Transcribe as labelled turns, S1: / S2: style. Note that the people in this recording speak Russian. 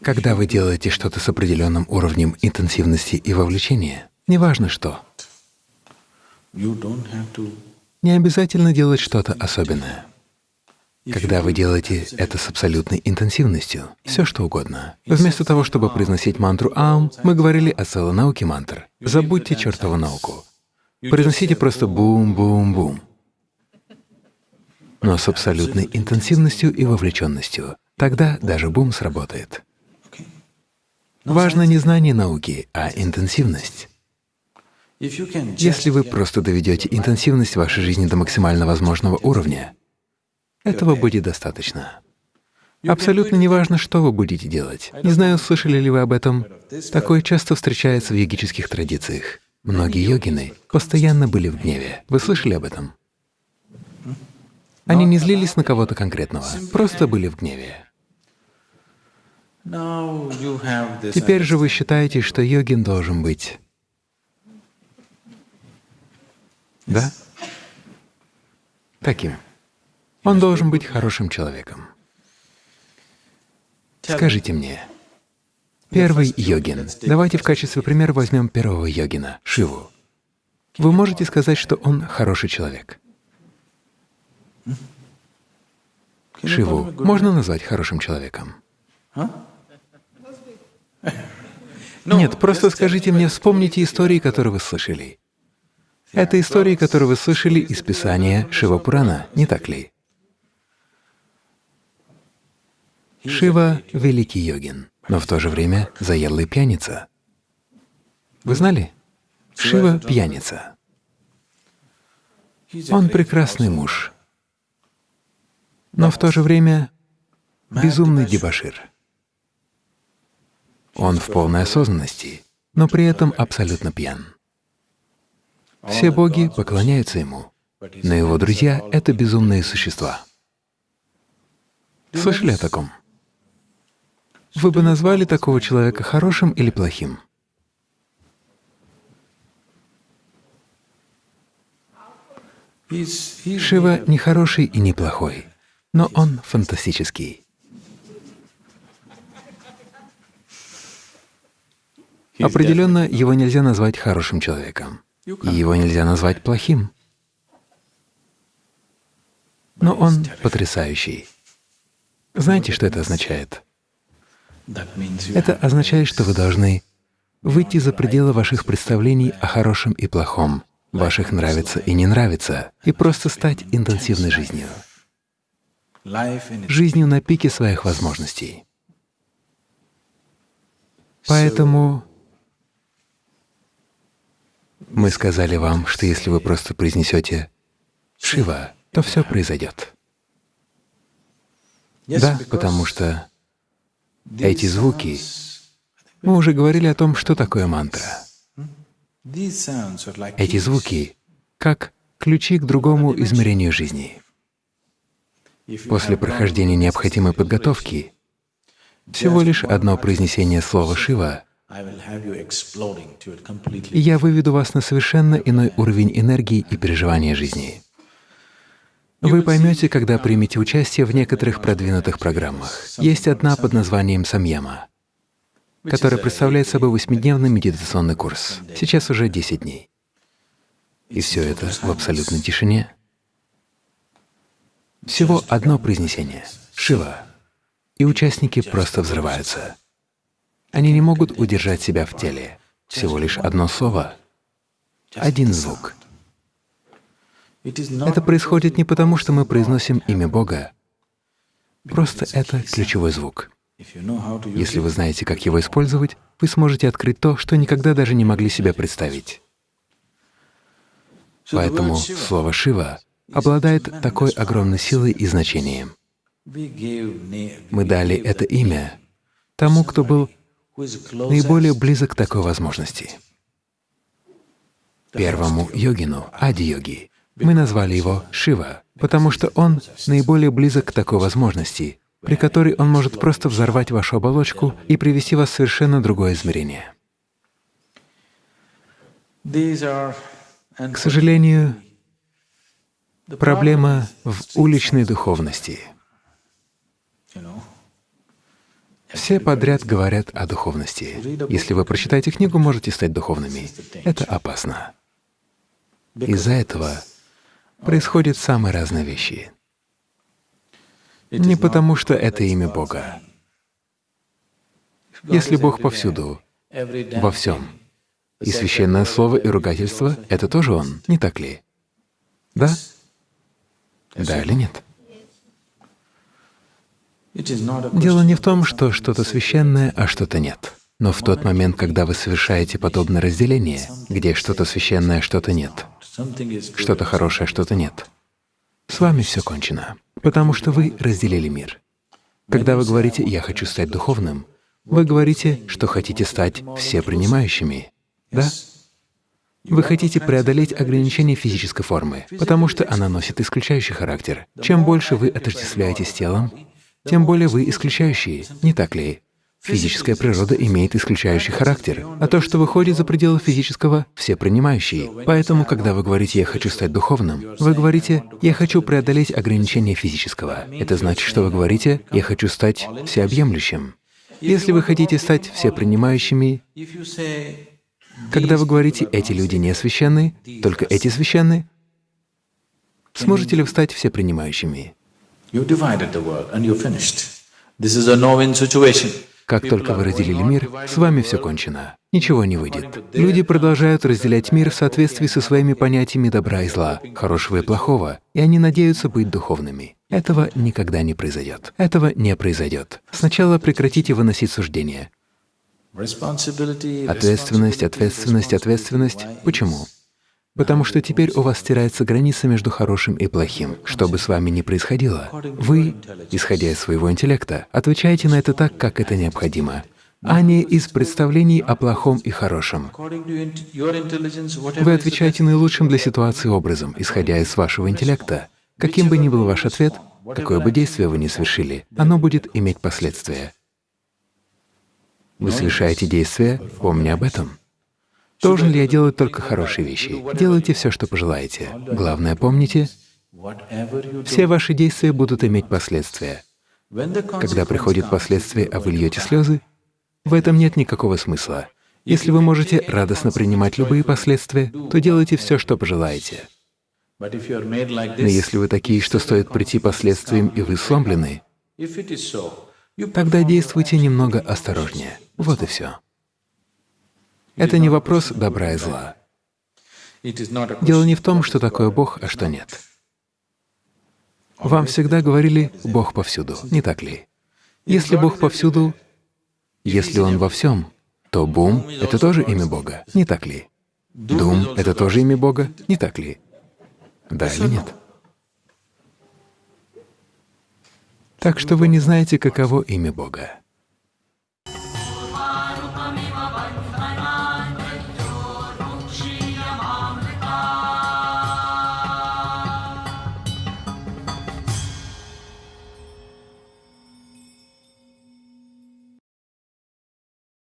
S1: Когда вы делаете что-то с определенным уровнем интенсивности и вовлечения, неважно что, не обязательно делать что-то особенное. Когда вы делаете это с абсолютной интенсивностью, все что угодно. Вместо того, чтобы произносить мантру «Аум», мы говорили о целой науке мантр. Забудьте чертову науку. Произносите просто «бум-бум-бум». Но с абсолютной интенсивностью и вовлеченностью. Тогда даже бум сработает. Важно не знание науки, а интенсивность. Если вы просто доведете интенсивность вашей жизни до максимально возможного уровня, этого будет достаточно. Абсолютно неважно, что вы будете делать. Не знаю, слышали ли вы об этом. Такое часто встречается в йогических традициях. Многие йогины постоянно были в гневе. Вы слышали об этом? Они не злились на кого-то конкретного, просто были в гневе. Теперь же вы считаете, что йогин должен быть… Да? Таким. Он должен быть хорошим человеком. Скажите мне, первый йогин, давайте в качестве примера возьмем первого йогина, Шиву. Вы можете сказать, что он хороший человек? Шиву можно назвать хорошим человеком? Нет, просто скажите мне, вспомните истории, которые вы слышали. Это истории, которые вы слышали из Писания Шива-Пурана, не так ли? Шива — великий йогин, но в то же время заядлый пьяница. Вы знали? Шива — пьяница. Он прекрасный муж, но в то же время безумный дебошир. Он в полной осознанности, но при этом абсолютно пьян. Все боги поклоняются ему, но его друзья — это безумные существа. Слышали о таком? Вы бы назвали такого человека хорошим или плохим? Шива не хороший и не плохой, но он фантастический. Определенно, его нельзя назвать хорошим человеком, и его нельзя назвать плохим. Но он потрясающий. Знаете, что это означает? Это означает, что вы должны выйти за пределы ваших представлений о хорошем и плохом, ваших нравится и не нравится, и просто стать интенсивной жизнью, жизнью на пике своих возможностей. Поэтому мы сказали вам, что если вы просто произнесете «Шива», то все произойдет. Да, потому что эти звуки, мы уже говорили о том, что такое мантра. Эти звуки как ключи к другому измерению жизни. После прохождения необходимой подготовки всего лишь одно произнесение слова «Шива» я выведу вас на совершенно иной уровень энергии и переживания жизни. Вы поймете, когда примете участие в некоторых продвинутых программах. Есть одна под названием «Самьяма», которая представляет собой восьмидневный медитационный курс. Сейчас уже 10 дней. И все это в абсолютной тишине. Всего одно произнесение — «Шива», и участники просто взрываются. Они не могут удержать себя в теле. Всего лишь одно слово, один звук — это происходит не потому, что мы произносим имя Бога, просто это ключевой звук. Если вы знаете, как его использовать, вы сможете открыть то, что никогда даже не могли себе представить. Поэтому слово «Шива» обладает такой огромной силой и значением. Мы дали это имя тому, кто был наиболее близок к такой возможности. Первому йогину, ади-йоги, мы назвали его Шива, потому что он наиболее близок к такой возможности, при которой он может просто взорвать вашу оболочку и привести вас в совершенно другое измерение. К сожалению, проблема в уличной духовности. Все подряд говорят о духовности. Если вы прочитаете книгу, можете стать духовными. Это опасно. Из-за этого происходят самые разные вещи. Не потому, что это имя Бога. Если Бог повсюду, во всем, и священное слово и ругательство — это тоже Он, не так ли? Да? Да или нет? Дело не в том, что что-то священное, а что-то нет. Но в тот момент, когда вы совершаете подобное разделение, где что-то священное, что-то нет, что-то хорошее, что-то нет, с вами все кончено, потому что вы разделили мир. Когда вы говорите «я хочу стать духовным», вы говорите, что хотите стать всепринимающими, да? Вы хотите преодолеть ограничения физической формы, потому что она носит исключающий характер. Чем больше вы отождествляетесь с телом, тем более вы исключающие, не так ли? Физическая природа имеет исключающий характер, а то, что выходит за пределы физического, все принимающие. Поэтому, когда вы говорите «я хочу стать духовным», вы говорите «я хочу преодолеть ограничения физического». Это значит, что вы говорите «я хочу стать всеобъемлющим». Если вы хотите стать всепринимающими, когда вы говорите «эти люди не священны», только эти священны, сможете ли вы стать всепринимающими? Как только вы разделили мир, с вами все кончено. Ничего не выйдет. Люди продолжают разделять мир в соответствии со своими понятиями добра и зла, хорошего и плохого, и они надеются быть духовными. Этого никогда не произойдет. Этого не произойдет. Сначала прекратите выносить суждения. Ответственность, ответственность, ответственность. Почему? Потому что теперь у вас стирается граница между хорошим и плохим. Что бы с вами ни происходило, вы, исходя из своего интеллекта, отвечаете на это так, как это необходимо, а не из представлений о плохом и хорошем. Вы отвечаете наилучшим для ситуации образом, исходя из вашего интеллекта. Каким бы ни был ваш ответ, какое бы действие вы ни совершили, оно будет иметь последствия. Вы совершаете действие, помня об этом. Должен ли я делать только хорошие вещи? Делайте все, что пожелаете. Главное, помните, все ваши действия будут иметь последствия. Когда приходит последствия, а вы льете слезы, в этом нет никакого смысла. Если вы можете радостно принимать любые последствия, то делайте все, что пожелаете. Но если вы такие, что стоит прийти последствиям, и вы сломлены, тогда действуйте немного осторожнее. Вот и все. Это не вопрос добра и зла. Дело не в том, что такое Бог, а что нет. Вам всегда говорили «Бог повсюду», не так ли? Если Бог повсюду, если Он во всем, то Бум — это тоже имя Бога, не так ли? Дум — это тоже имя Бога, не так ли? Да или нет? Так что вы не знаете, каково имя Бога. Swami Vapanthana